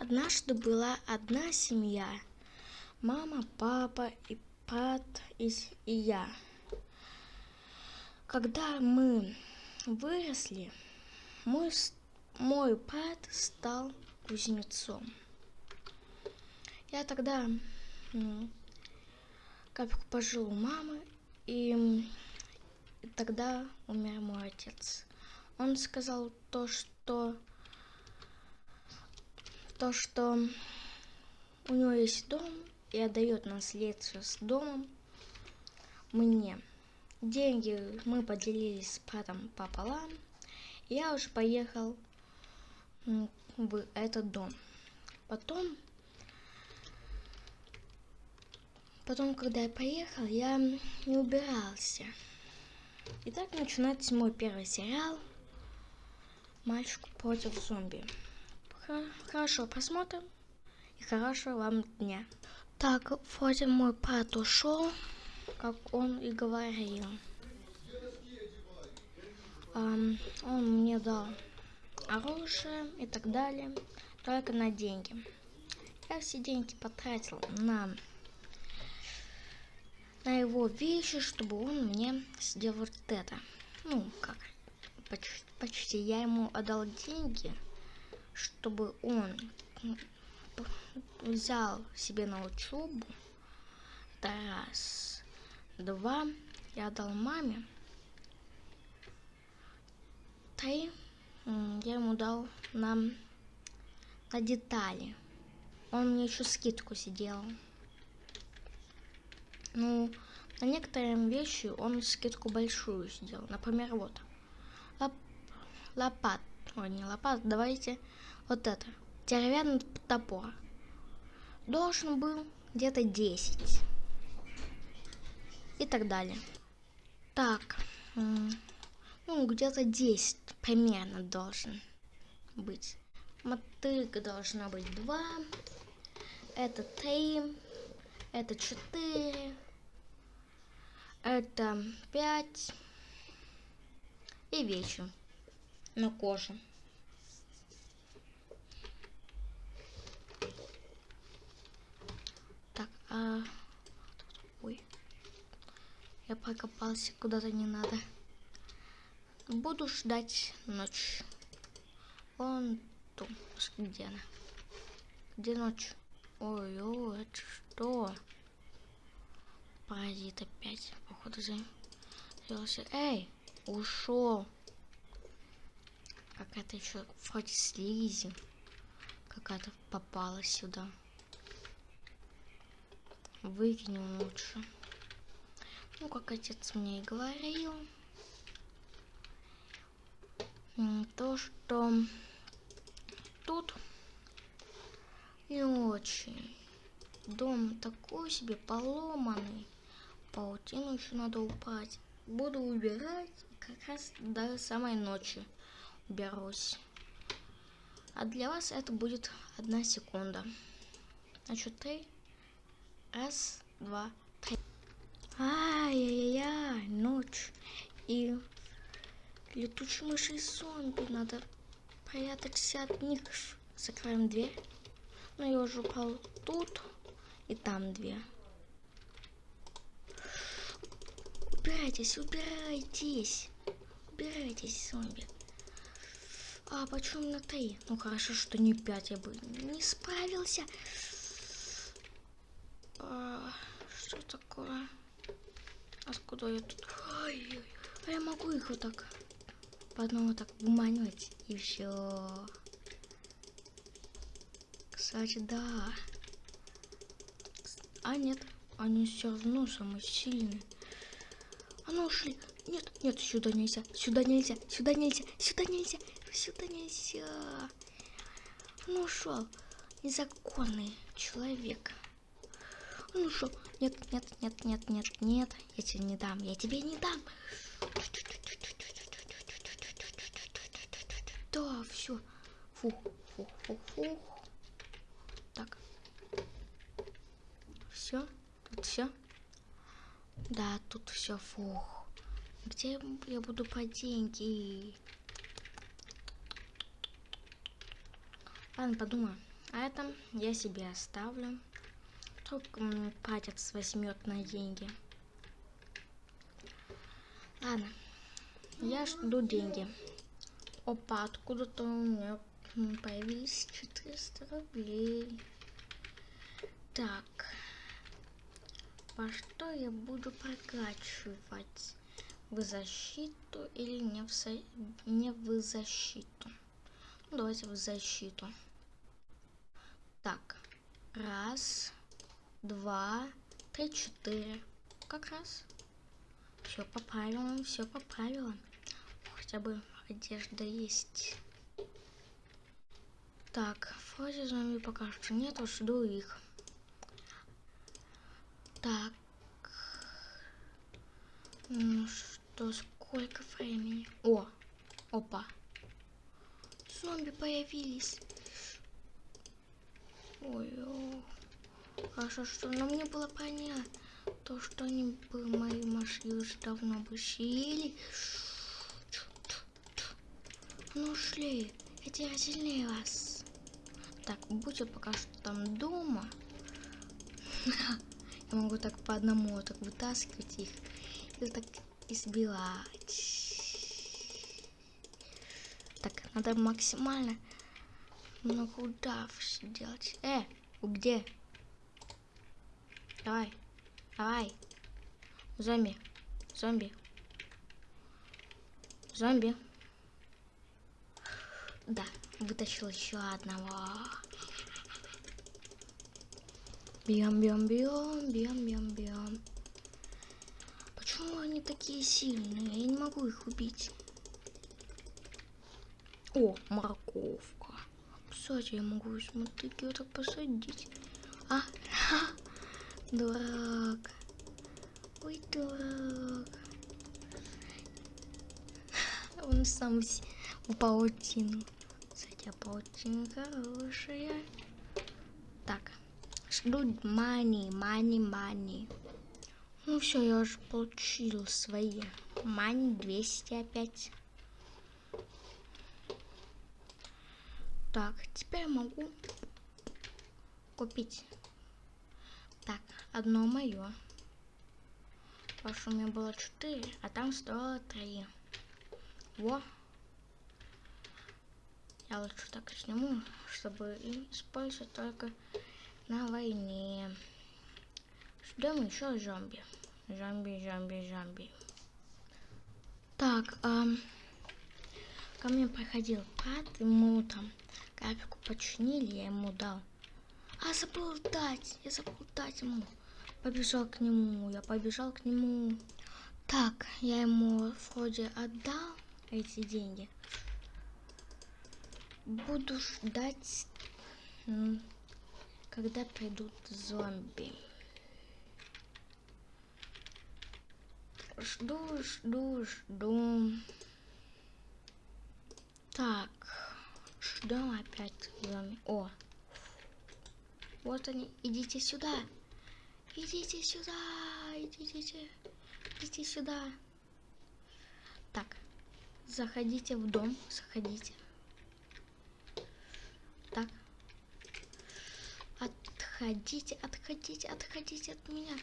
Однажды была одна семья. Мама, папа и брат и, и я. Когда мы выросли, мой, мой брат стал кузнецом. Я тогда капельку пожил у мамы, и тогда умер мой отец. Он сказал то, что то, что у него есть дом и отдает наследство с домом мне. Деньги мы поделились с братом пополам. Я уже поехал в этот дом. Потом, потом, когда я поехал, я не убирался. И так начинается мой первый сериал «Мальчик против зомби». Хорошо просмотра и хорошего вам дня. Так, вроде мой брат ушел, как он и говорил. Um, он мне дал оружие и так далее, только на деньги. Я все деньги потратил на, на его вещи, чтобы он мне сделал вот это. Ну, как, почти, почти я ему отдал деньги, чтобы он взял себе на учебу. Это раз. Два. Я дал маме. Три. Я ему дал на, на детали. Он мне еще скидку сидел. Ну, на некоторые вещи он скидку большую сделал. Например, вот. Лоп, лопат. Ой, не лопат, давайте вот это. Деревянный топор. Должен был где-то 10. И так далее. Так. Ну, где-то 10 примерно должен быть. Мотыга должна быть 2. Это 3. Это 4. Это 5. И вечер на коже. Так, а... Ой. Я покопался куда-то не надо. Буду ждать ночь. Вон тут. Где она? Где ночь? Ой, ой, это что? Паразит опять. Походу за... Эй, ушел. Какая-то еще вроде слизи. Какая-то попала сюда. Выкинем лучше. Ну, как отец мне и говорил. То, что тут не очень. Дом такой себе поломанный. Паутину еще надо упасть. Буду убирать как раз до самой ночи берусь. А для вас это будет одна секунда. Значит, три. Раз, два, три. Ай-яй-яй, ночь. И летучие мыши и зомби. Надо прятаться от них. Закроем дверь. Ну, я уже упал тут. И там две. Убирайтесь, убирайтесь. Убирайтесь, зомби. А почему на три? Ну хорошо, что не пять, я бы не справился. А, что такое? Откуда я тут? Ой, а я могу их вот так по одному так уманивать и все. Кстати, да. А нет, они все равно самые сильные. А ну ушли. Нет, нет, сюда нельзя, сюда нельзя, сюда нельзя, сюда нельзя, сюда нельзя. Ну ушел. Незаконный человек. Ну что? Нет, нет, нет, нет, нет, нет. Я тебе не дам, я тебе не дам. Да, все. Фух, фух, фух, фух. Так. Все? Тут все? Да, тут все, фух. Где я буду по деньги? Ладно, подумаю. А это я себе оставлю. Только патец возьмет на деньги. Ладно. Я жду деньги. Опа, откуда-то у меня появились 400 рублей. Так. Во что я буду прокачивать? В защиту или не в, со... не в защиту? Ну, давайте в защиту. Так. Раз, два, три, четыре. Как раз. Все по правилам, все по правилам. Хотя бы одежда есть. Так, вроде зомби пока что нету, жду их. Так. Ну что, сколько времени? О, опа. Зомби появились. Ой, о. Хорошо, что но мне было понятно, то, что они бы мои машины уже давно бы съели. Ну шли, я сильнее вас. Так, будьте пока что там дома. Я могу так по одному так вытаскивать их и так избивать. Так, надо максимально много ударов сделать. Э, где? Давай, давай. Зомби, зомби. Зомби. Да, вытащил еще одного. Бьем, бьем, бьем, бьем, бьем, бьем. Почему они такие сильные? Я не могу их убить. О, морковка. Кстати, я могу смотреть, ее так посадить. А, дурак. Ой, дурак. Он сам в паутину. Кстати, паутина хорошая. Так. Жду мани, мани, мани. Ну все, я уже получил свои. Мани 200 опять. Так, теперь могу купить. Так, одно мое. Потому что у меня было 4, а там стоило 3. Во. Я лучше так сниму, чтобы использовать только на войне. Ждем еще зомби. Зомби, зомби, зомби. Так, эм, ко мне приходил брат, ему там капельку починили, я ему дал. А, забыл дать, я забыл дать ему. Побежал к нему, я побежал к нему. Так, я ему вроде отдал эти деньги. Буду ждать когда придут зомби. Жду, жду, жду. Так, ждем опять зомби. О, вот они, идите сюда. Идите сюда, идите, идите сюда. Так, заходите в дом, заходите. Так, Отходите, отходите, отходите от меня.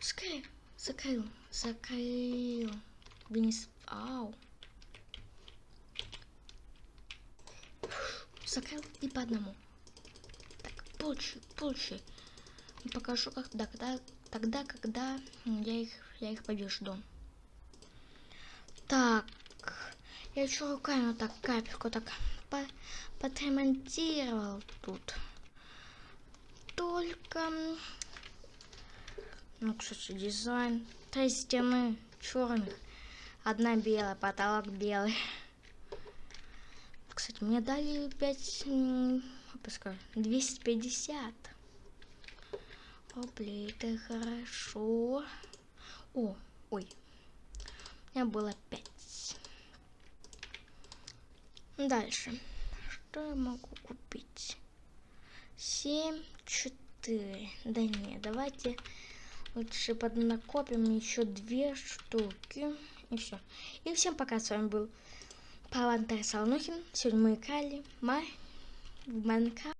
Скорее. Закрыл, закрыл. Вниз. Ау. Закрыл и по одному. Так, больше, больше. Покажу, когда, когда, тогда, когда я их, я их побежду. Так, я еще руками вот так капельку так по подремонтировал тут только... Ну, кстати, дизайн. Три стены черных. Одна белая, потолок белый. Кстати, мне дали 5... Пускай, 250. Рублей, это хорошо. О, ой. У меня было 5. Дальше. Что я могу купить? 7, 4. Да не, давайте лучше поднакопим еще две штуки. И все. И всем пока, с вами был Павантар Салнухин. Сегодня мы играли в Майнкрафт.